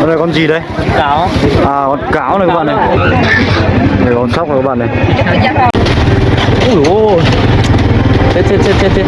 Con này con gì đấy? Cáo. À con cáo này các bạn này. Này con sóc này các bạn này. Ui ôi. Chết chết chết chết chết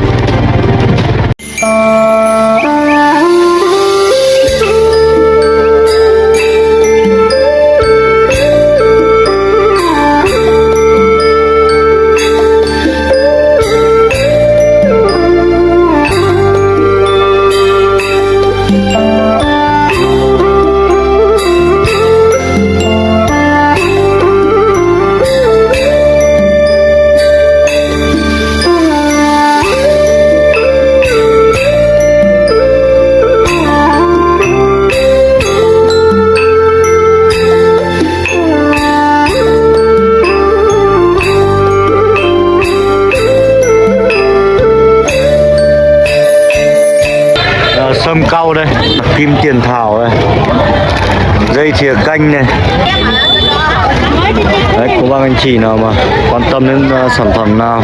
cau đây. Kim tiền thảo đây. Dây thìa canh này. Đấy, cô bác anh chị nào mà quan tâm đến uh, sản phẩm nào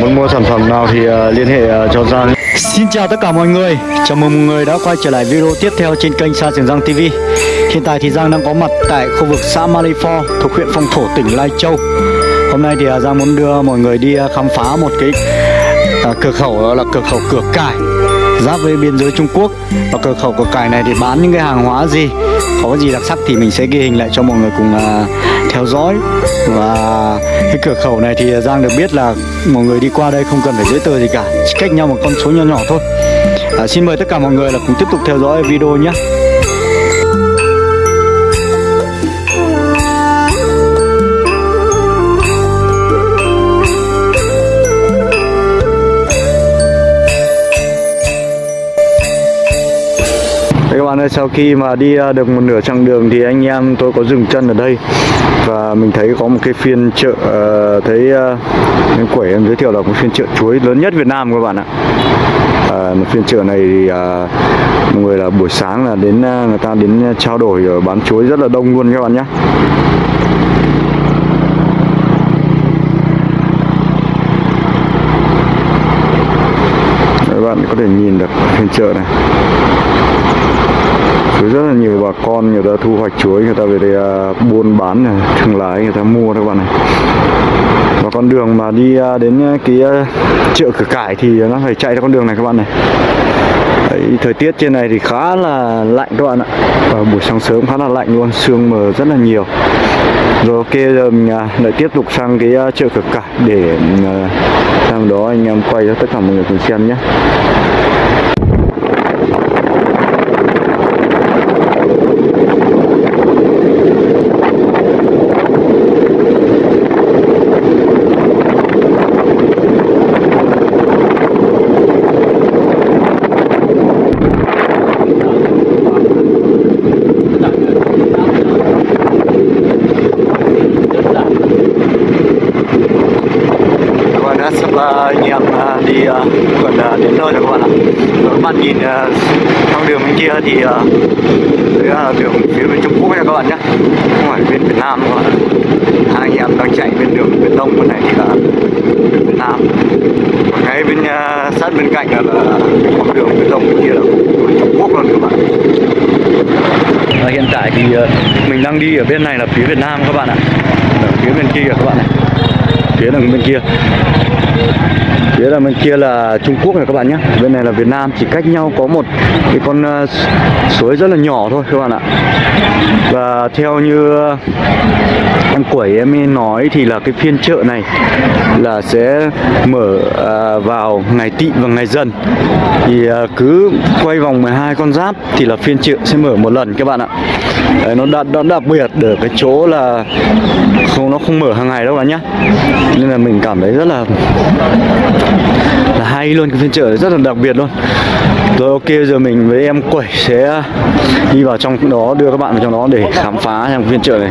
Muốn mua sản phẩm nào thì uh, liên hệ uh, cho Giang. Xin chào tất cả mọi người. Chào mừng mọi người đã quay trở lại video tiếp theo trên kênh Sa Trường Giang TV Hiện tại thì Giang đang có mặt tại khu vực xã Malifor thuộc huyện Phong Thổ tỉnh Lai Châu. Hôm nay thì uh, Giang muốn đưa mọi người đi uh, khám phá một cái uh, cửa khẩu đó là cửa khẩu cửa cải giáp với biên giới Trung Quốc. Và cửa khẩu của cải này thì bán những cái hàng hóa gì có gì đặc sắc thì mình sẽ ghi hình lại cho mọi người cùng uh, theo dõi. Và cái cửa khẩu này thì Giang được biết là mọi người đi qua đây không cần phải giấy tờ gì cả chỉ cách nhau một con số nhỏ nhỏ thôi. À, xin mời tất cả mọi người là cùng tiếp tục theo dõi video nhé. Bạn ơi, sau khi mà đi à, được một nửa chặng đường thì anh em tôi có dừng chân ở đây và mình thấy có một cái phiên chợ ờ, thấy ờ, uh, quẩy em giới thiệu là một phiên chợ chuối lớn nhất Việt Nam các bạn ạ. À, một phiên chợ này thì à, mọi người là buổi sáng là đến người ta đến trao đổi bán chuối rất là đông luôn các bạn nhé. Các bạn có thể nhìn được phiên chợ này có rất là nhiều bà con người ta thu hoạch chuối người ta về đây à, buôn bán này thương lái người ta mua các bạn này. Và con đường mà đi à, đến à, cái chợ cửa cải thì nó phải chạy theo con đường này các bạn này. Đấy, thời tiết trên này thì khá là lạnh các bạn ạ. Và buổi sáng sớm khá là lạnh luôn sương mờ rất là nhiều. Rồi ok giờ mình lại tiếp tục sang cái chợ cửa cải để à, sang đó anh em quay cho tất cả mọi người cùng xem nhé các bạn đã sắp uh, anh em uh, đi uh, gần uh, đến nơi rồi các bạn ạ các bạn nhìn uh, trong đường bên kia thì đấy là đường phía bên Trung Quốc nha các bạn nhé không phải bên Việt Nam các bạn hai anh em đang chạy bên đường Việt Đông bên này thì là bên Việt Nam. Còn ngay bên uh, sát bên cạnh là, là con đường Việt Đông kia là bên Trung Quốc luôn các bạn. Và hiện tại thì uh, mình đang đi ở bên này là phía Việt Nam các bạn ạ. Ở phía bên kia các bạn này. Phía đằng bên kia phía là bên kia là Trung Quốc này các bạn nhé. Bên này là Việt Nam chỉ cách nhau có một cái con ờ, suối rất là nhỏ thôi các bạn ạ. Và theo như em quẩy em ấy nói thì là cái phiên chợ này là sẽ mở ờ, vào ngày tị và ngày dần. Thì ờ, cứ quay vòng 12 con giáp thì là phiên chợ sẽ mở một lần các bạn ạ. Đấy, nó đặc, nó đặc biệt ở cái chỗ là không nó không mở hàng ngày đâu bạn nhá nên là mình cảm thấy rất là là hay luôn cái phiên chợ rất là đặc biệt luôn. Rồi ok giờ mình với em quẩy sẽ đi vào trong đó đưa các bạn vào trong đó để khám phá trong phiên chợ này.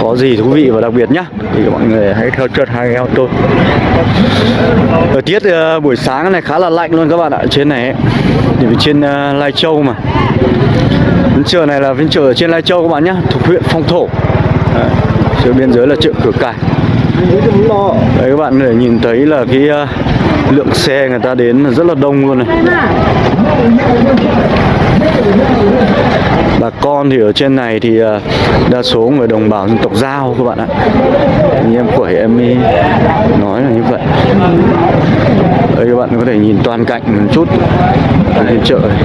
Có gì thú vị và đặc biệt nhá. Thì mọi người hãy theo chân hai em tôi. Thời tiết uh, buổi sáng này khá là lạnh luôn các bạn ạ. Trên này ấy. thì trên uh, Lai Châu mà. Phiên chợ này là phiên chợ ở trên Lai Châu các bạn nhá, thuộc huyện Phong Thổ. Đấy, chợ biên giới là chợ cửa cải đấy các bạn có thể nhìn thấy là cái uh, lượng xe người ta đến là rất là đông luôn này. Bà con thì ở trên này thì uh, đa số người đồng bào dân tộc giao các bạn ạ. Anh em của em ý nói là như vậy. Đây các bạn có thể nhìn toàn cảnh một chút. Ở chợ này.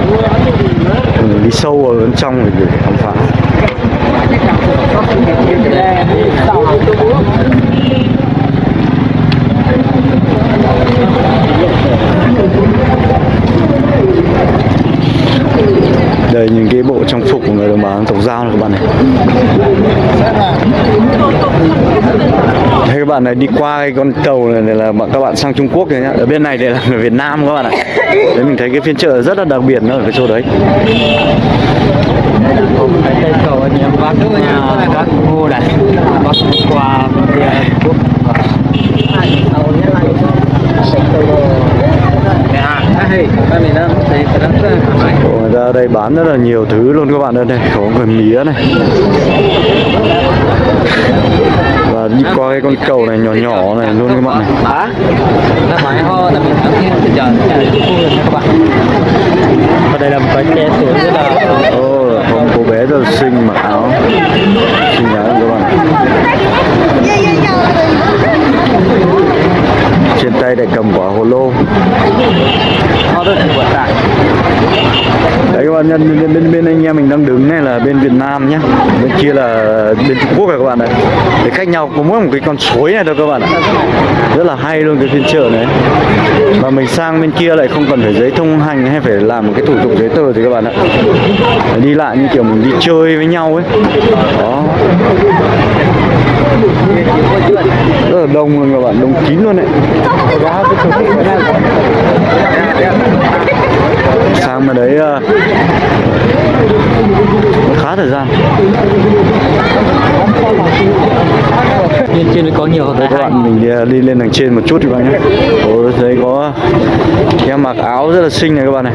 Mình đi sâu vào bên trong để khám phá đây những cái bộ trang phục của người đồng bào dân tộc giao này các bạn này Thế các bạn này đi qua cái con cầu này, này là bọn các bạn sang Trung Quốc rồi nhá. Ở bên này đây là người Việt Nam các bạn ạ. Đấy mình thấy cái phiên chợ rất là đặc biệt nó ở cái chỗ đấy. Cây cầu anh em bắt nhà các cô này bắt qua kia quốc Ồ, Người đây bán rất là nhiều thứ luôn các bạn ơi. Đây Có người mía này đi qua cái con cầu này nhỏ nhỏ này luôn các bạn này. Hả? Nó phải ho là mình ở đây là một cái trẻ tuổi rất là có một cô bé rất là xinh mặc áo xinh áo các bạn Trên tay lại cầm quả hồ lô. Đấy các bạn nhân bên, bên, bên anh em mình đang đứng này là bên Việt Nam nhé Bên kia là bên Trung Quốc này các bạn này. Để cách nhau có mỗi một cái con suối này thôi các bạn ạ. Rất là hay luôn cái phiên chợ này. Mà mình sang bên kia lại không cần phải giấy thông hành hay phải làm một cái thủ tục giấy tờ thì các bạn ạ. Đi lại như kiểu mình đi chơi với nhau ấy. Đó Rất là đông luôn các bạn, đông kín luôn đấy. Sang mà đấy ờ, khá thời gian. Trên trên có nhiều đây các bạn mình đi, ờ, đi lên đằng trên một chút thì bạn nhé. Ồ, đây có em mặc áo rất là xinh này các bạn này.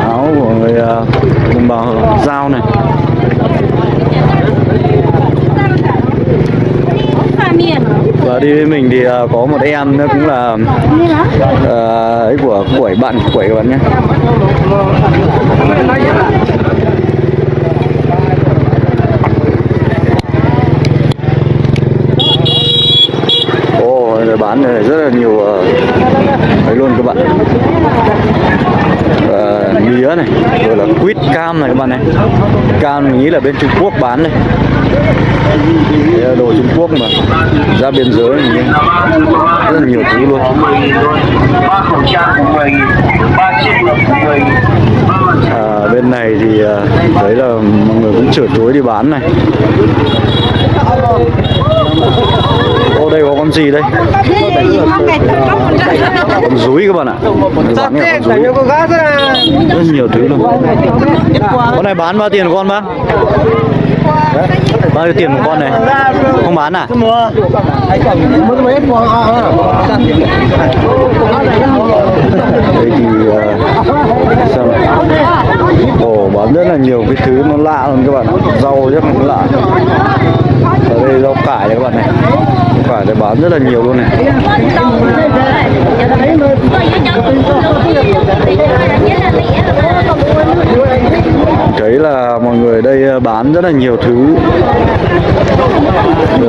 Áo của người ờ, đồng bào giao này và đi với mình thì uh, có một em nữa cũng là uh, ấy của quẩy bạn quẩy các bạn nhé. Oh, bán này rất là nhiều uh, ấy luôn các bạn. Ờ, mía này rồi là quýt cam này các bạn này. Cam mình nghĩ là bên Trung Quốc bán này đồ Trung Quốc mà. Ra biên giới mình rất là nhiều thứ luôn. À, bên này thì à, thấy là mọi người cũng chở chuối đi bán này. Ô đây có con gì đây? Con rúi các bạn ạ. Bán con rúi. Rất nhiều thứ luôn. Con này bán bao tiền con bác bao nhiêu tiền một con này? Không bán à? Đây thì ờ, xem. Ồ, bán rất là nhiều cái thứ nó lạ luôn các bạn rau rất là lạ. Ở đây rau cải này các bạn này. Phải cải này bán rất là nhiều luôn này thấy là mọi người ở đây bán rất là nhiều thứ.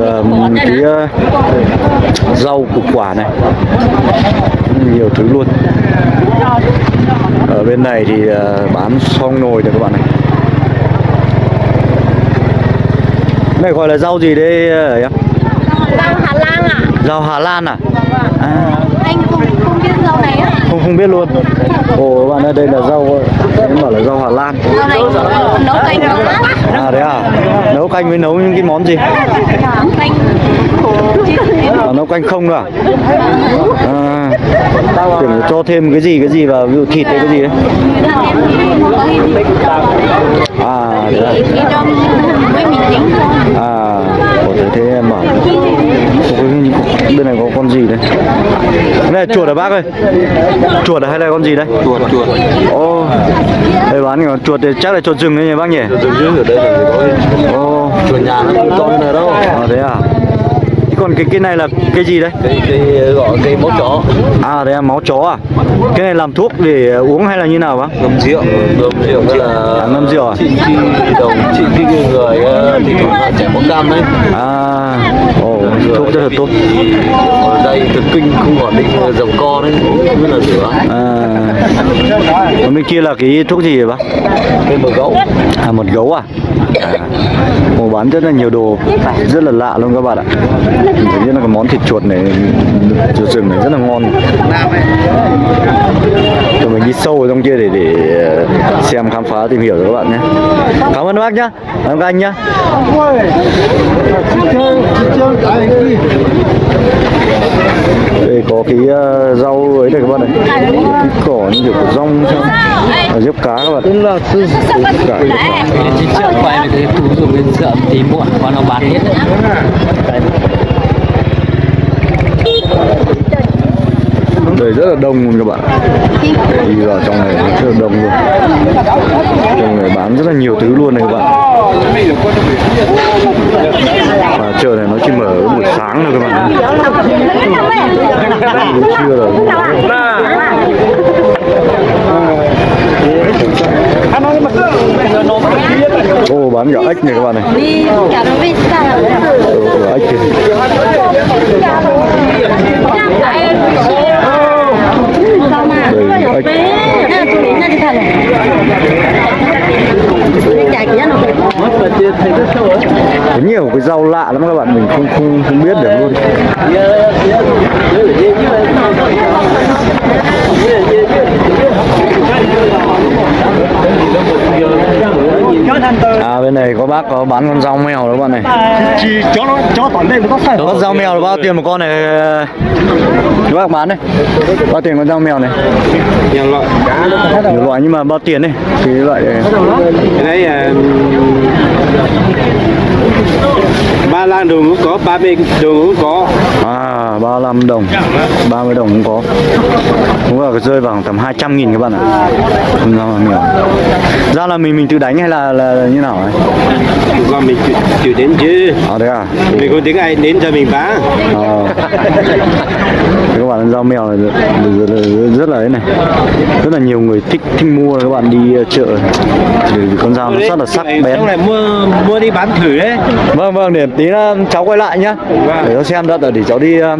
Ờ, cái ờ, rau củ quả này. Nhiều thứ luôn. Ở bên này thì ờ, bán xong nồi này các bạn này này gọi là rau gì đây ờ, em Rau Hà Lan à? rau Hà Lan à, à. Anh không, không biết rau này á? không không biết luôn. Ồ các bạn ơi đây là rau em bảo là rau Hà Lan Rau này nấu canh nấu lắm. à đấy à nấu canh với nấu những cái món gì? À, nấu canh không nữa à, à tưởng cho thêm cái gì cái gì vào ví dụ thịt hay cái gì đấy. À đấy à, à ồ, thế thế em bảo. Bên này có con gì đây cái này chuột à bác ơi? Chuột à hay là con gì đây chuột chuột. Ồ, đây bán con chuột thì chắc là chuột rừng đấy nhỉ bác nhỉ? dưới ở đây là có Ồ, chuột nhà nó không to như này đâu. À, thế à? còn cái cái này là cái gì đấy? Cây gọi cây máu chó. À đây là máu chó à? Cái này làm thuốc để uống hay là như nào bác? Ngâm rượu. Ngâm rượu hay là À, ngâm rượu à? trị trị đầu trị cái người ờ, thì còn là chảy máu cam đấy. À ồ thuốc rất là tốt. Ở đây thần kinh không ổn định dòng co đấy rất là rửa à còn bên kia là cái thuốc gì vậy bác? Cây bờ gấu à một gấu à, à. Ồ, bán rất là nhiều đồ rất là lạ luôn các bạn ạ. Mình thấy là cái món thịt chuột này chuột rừng này rất là ngon. Rồi mình đi sâu vào trong kia để để ờ, xem khám phá tìm hiểu cho các bạn nhé. Cảm ơn bác nhá. Cảm ơn các anh nhá đây có cái ờ, rau ấy này các bạn này. Cái cỏ như kiểu của rong ở diếp cá các bạn. Tên là sư cải. Chị trước quay về cái túi dùng bên sợ tí muộn còn nó bán hết. Đây rất là đông luôn các bạn đi vào trong này rất là đông luôn. Trong này bán rất là nhiều thứ luôn này các bạn. Và chợ này nó chỉ mở buổi sáng thôi các bạn buổi trưa rồi ô bán cả ếch này các bạn này. Ồ, ếch kìa có nhiều cái rau lạ lắm các bạn, mình không không không biết được luôn. À bên này có bác có bán con rau mèo đó bạn này. Chỉ cho nó cho toàn đây nó phải con rau mèo là bao tiền một con này? Các bác bán đây bao tiền con rau mèo này? Nhiều loại nhiều loại nhưng mà bao tiền này cái loại này. cái đấy à, ba lan đường cũng có ba mươi đường cũng có. À 35 đồng. 30 đồng cũng có. Cũng là rơi vào tầm 200 nghìn các bạn ạ. Con rau mèo ra là mình mình tự đánh hay là là, là như nào ấy? Còn mình chịu, đến chứ. À đấy à? Mình có tiếng ai đến cho mình bán Ờ. Các bạn rau mèo này rất, rất, rất, rất là ấy này. Rất là nhiều người thích thích mua các bạn đi ờ, chợ. Vì con dao nó rất là sắc bén. lại mua mua đi bán thử đấy. Vâng vâng để tí nữa cháu quay lại nhá. Để cháu xem đã để cháu đi ờ,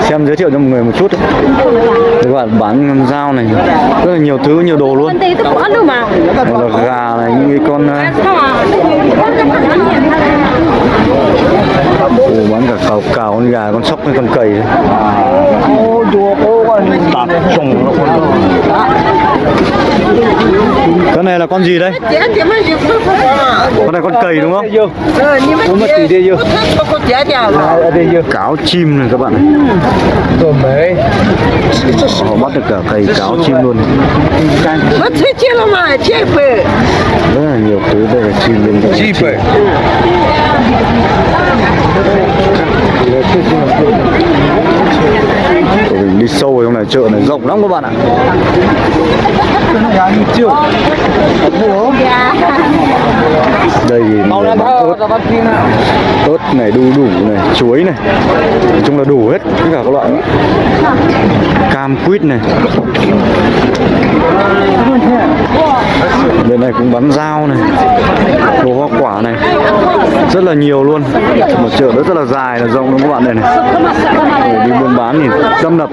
xem giới thiệu cho mọi người một chút. Đấy. Các bạn bán dao này rất là nhiều thứ nhiều đồ luôn. Gà này những cái con ờ? Ồ, bán cả cào cào con gà con sóc với con cầy. Đấy. con này là con gì đây? Con này con cầy đúng không? Cáo chim này các bạn này họ bắt được cả cầy cáo chim luôn. Rất là nhiều thứ đây là chim bên chim mình đi sâu vào trong này chợ này rộng lắm các bạn ạ đây thì bán ớt. ớt này đu đủ này chuối này. Nói chung là đủ hết tất cả các loại. Cam quýt này. Bên này cũng bán rau này. Đồ hoa quả này. Rất là nhiều luôn. Một chợ rất là dài là rộng luôn các bạn? Này này. Để đi buôn bán thì tâm lập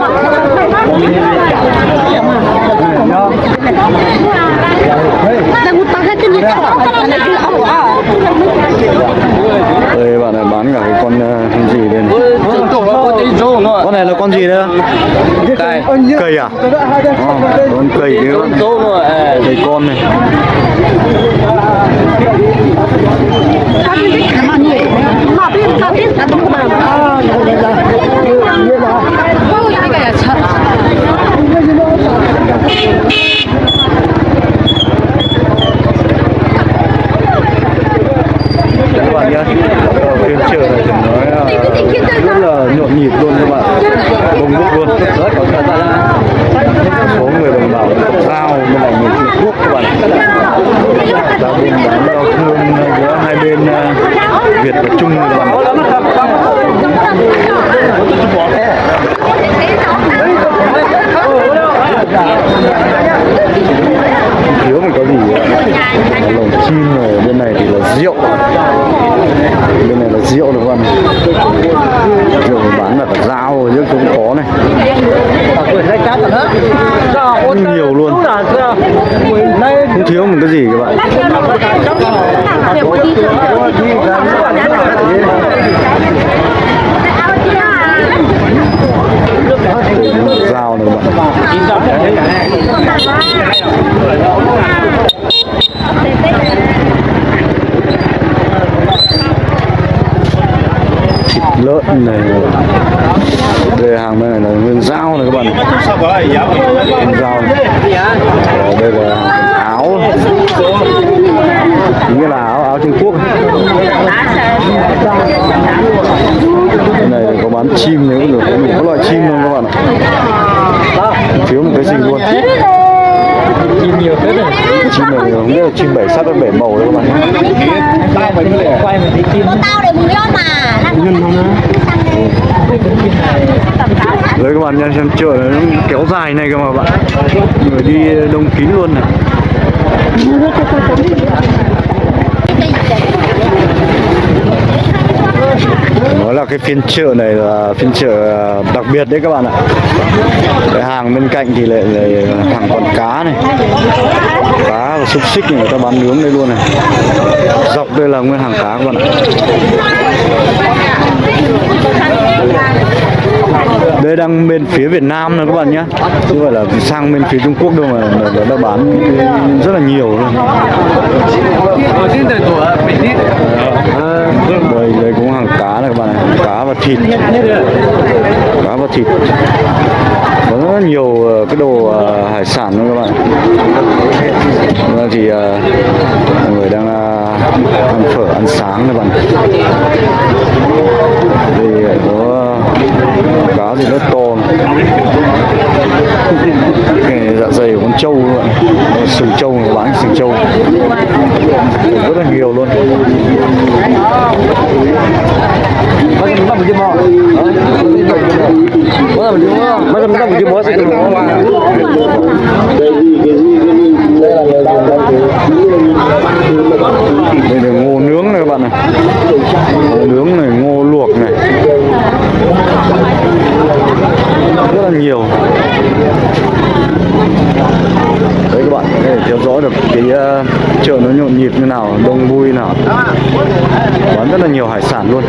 Đang đây bạn này bán cả cái con con gì đây này con này là con gì đây? Cây. Cây à? Ờ, con cây con Tốt rồi cây con này. Mà biết tao biết tao không mà. Ôi, cái này là sợ. các bạn nhé ở phiên chợ này thì nói là rất là nhộn nhịp luôn các bạn đông đúc luôn số người đồng bào giao bên này người Trung Quốc các bạn ra buôn bán giao thương giữa hai bên ờ, Việt và Trung các bạn lồng chim này bên này thì là rượu bên này là rượu được không rượu bán là cả dao rồi cũng có này nhiều luôn không thiếu một cái gì các bạn dao này thịt lợn này đây hàng bên này là nguyên dao này các bạn nguyên dao này. Ờ, đây là áo nghĩa là áo áo Trung Quốc cái này có bán chim nếu được có các loại chim luôn các bạn? Ạ thiếu một cái gì luôn. Chim nhiều phết rồi. Chim này không biết là chim bảy sắc bảy màu đấy các bạn nhé. Quay mình đi chim tao để mừng cho mà đấy? Các bạn nha xem chợ này nó kéo dài này cơ mà bạn. Người đi đông kín luôn này nói là cái phiên chợ này là phiên chợ à, đặc biệt đấy các bạn ạ. Cái hàng bên cạnh thì lại lại hàng còn cá này. Cá và xúc xích này người ta bán nướng đây luôn này. Dọc đây là nguyên hàng cá các bạn ạ. Đây đang bên phía Việt Nam này các bạn nhé. Chứ không phải là sang bên phía Trung Quốc đâu mà nó nó đã bán rất là nhiều luôn đây đây cũng hàng cá này các bạn này cá và thịt. Cá và thịt. Có rất nhiều ờ, cái đồ ờ, hải sản luôn các bạn. Bây thì ờ, mọi người đang ăn phở, ăn sáng các bạn. Đây có cá thì rất to. này cái này dạ dày của con trâu luôn sừng trâu người bán sừng trâu. Rất là nhiều luôn. Đây là ngô nướng này các bạn này. Ngô nướng này ngô luộc này. Rất là nhiều đấy các bạn để theo dõi được cái ờ, chợ nó nhộn nhịp như nào đông vui nào. Bán rất là nhiều hải sản luôn.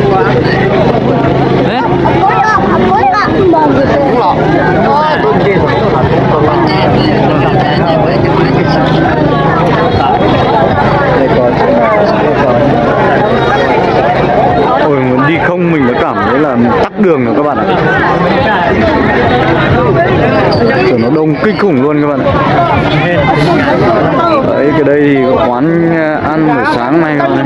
Ôi muốn đi không mình đã cảm thấy là tắc đường rồi các bạn ạ kiểu nó đông kinh khủng luôn các bạn ạ. Đấy, cái đây thì quán ăn buổi sáng nay các bạn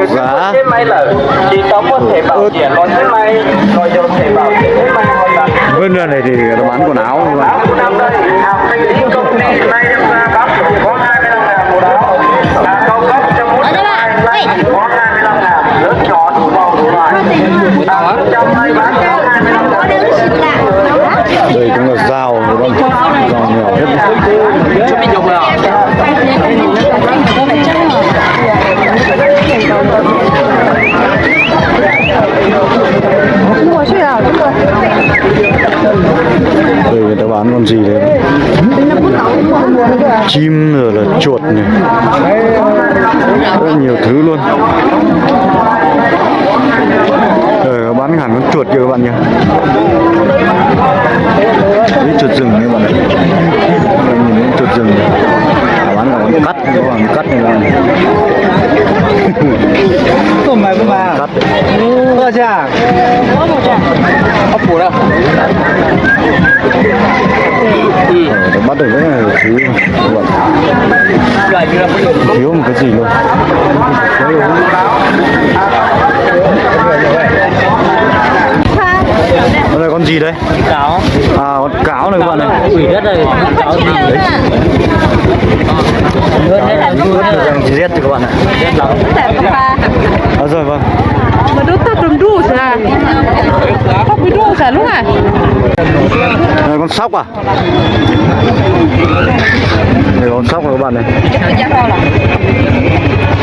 ờ, sổ giá chỉ có một thể bảo hiểm còn thế này rồi cho thể bảo hiểm. Này còn là bên này thì ta bán quần áo các bạn áo năm đây. Hàng sinh lý công ty đem ra bán có 25 ngàn một áo. hàng cao cấp cho mỗi trăm hai nay có 25 ngàn lớn nhỏ đủ màu đủ loại hàng trăm hai bán có 25 ngàn đây cũng là dao đúng không dao mèo hết đây, người ta bán con gì đấy? Chim rồi là chuột này rất nhiều thứ luôn. Rồi bán hẳn con chuột kìa các bạn nhỉ? Đấy, chuột rừng các bạn ạ. Đây, nhìn thấy chuột rừng này bán cả con cắt các bạn cắt này là Tôm mày cũng mà. cắt Có chưa? Có phủ đâu? Ờ, nó bắt được là thứ Vậy như là giờ thiếu một cái gì luôn Đây con gì đấy? cáo. À con cáo này các bạn này Quỷ đất này, cáo gì đấy. Hơn đấy là hơn đấy là Đang rết thì các bạn ạ rất lắm. À rồi vâng Mà đốt tắt đồn đu à là bị à lúc à Đây con sóc à? Đây con sóc này các bạn này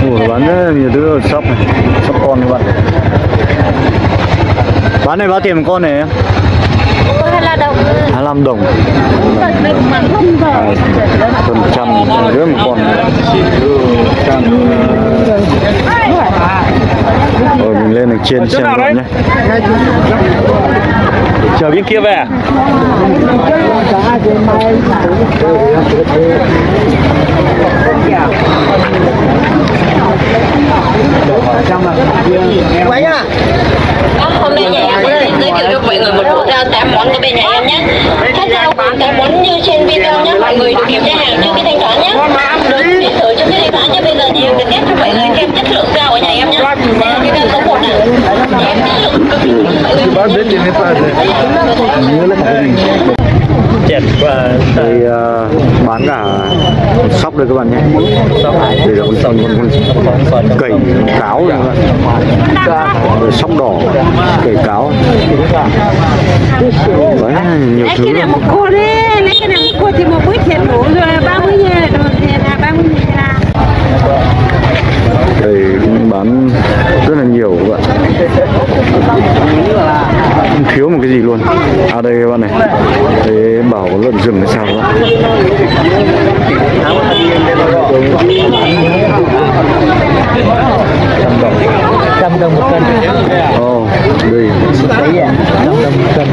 Ủa, bán rất nhiều thứ sóc này Sóc con các bạn Bán này bao tiền một con này em? Hay là đâu 25 đồng. Phần trăm rưỡi một con. Trăm Rồi mình lên được trên xem bạn nhé. Chờ bên kia về. Hôm nay nhà em sẽ giới thiệu cho mọi người một bộ tám món của bên nhà em nhé. Các rau gồm tám món như trên video nhé. Mọi người được kiểm tra hàng trước khi thanh toán nhé. Được điện tử trước khi thanh toán nhé. Bây giờ thì em được test cho mọi người xem chất lượng rau ở nhà em nhé. Cái rau số 1 này. Em chất lượng cực kỳ mọi người. Chẹt và Đây ờ, bán cả sóc đây các bạn nhé. Con sóc con, con cầy cáo này các bạn. Rồi sóc đỏ cầy cáo. Đấy, nhiều Lấy thứ cái này lắm. một cô đi Lấy cái này một cô thì một bữa thiệt đủ rồi 30 nghìn Rồi tiền là 30 nghìn là đây cũng bán rất là nhiều các bạn không thiếu một cái gì luôn à đây các bạn này đây bảo có lợn rừng hay sao các bạn trăm đồng một cân. Ồ, đây Đấy à, trăm đồng một cân.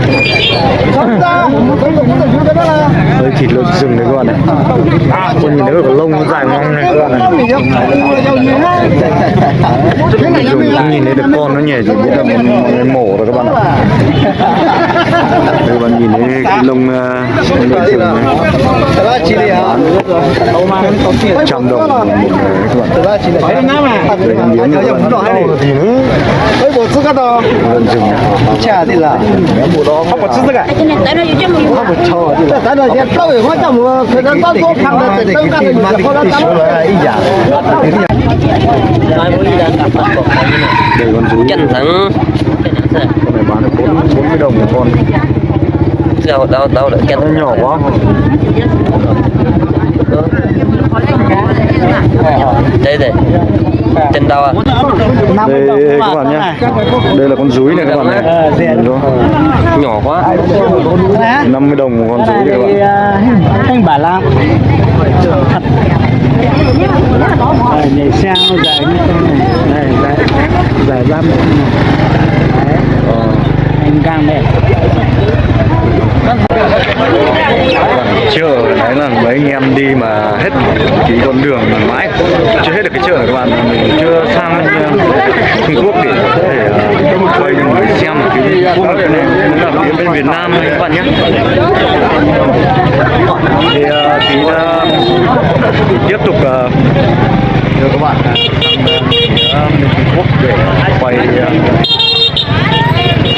đây thịt lợn rừng này các bạn này con nhìn thấy cái lông nó dài ngoằng này. Các bạn này dùng nhìn thấy được con nó nhỉ chỉ biết là mổ rồi các bạn ạ các bạn nhìn thấy cái lông ờ, lông uh, sườn này. Trăm đồng một các bạn. Đây là miếng này các bạn lợn rừng chả gì là không có chứ gì cả. Không cái cho thì là cái này cái tao cái quan trọng là cái đó tao cũng cái này thì tao cái này mà có đó cái là ý giả. Cái con rú chân cái 40 đồng một con. Sao đau đau lại kẹt. Nó nhỏ quá. Đây đây Chân đau à? Đây các bạn nhé. Đây là con rúi này các bạn này Nhỏ quá. 50 đồng một con rúi các bạn. Anh bà Lam Thật. Nhảy sao dài như thế này? Dài 30 này gang đây. chợ đấy là mấy anh em đi mà hết cái con đường mà mãi. Chưa hết được cái chợ này các bạn mình chưa sang ờ, Trung Quốc để có thể quay cho người xem cái quốc này cũng là phía bên Việt Nam các bạn nhé. Thì uh, tí uh, tiếp tục ờ, uh, đưa các bạn ờ, sang uh, phía bên Trung Quốc để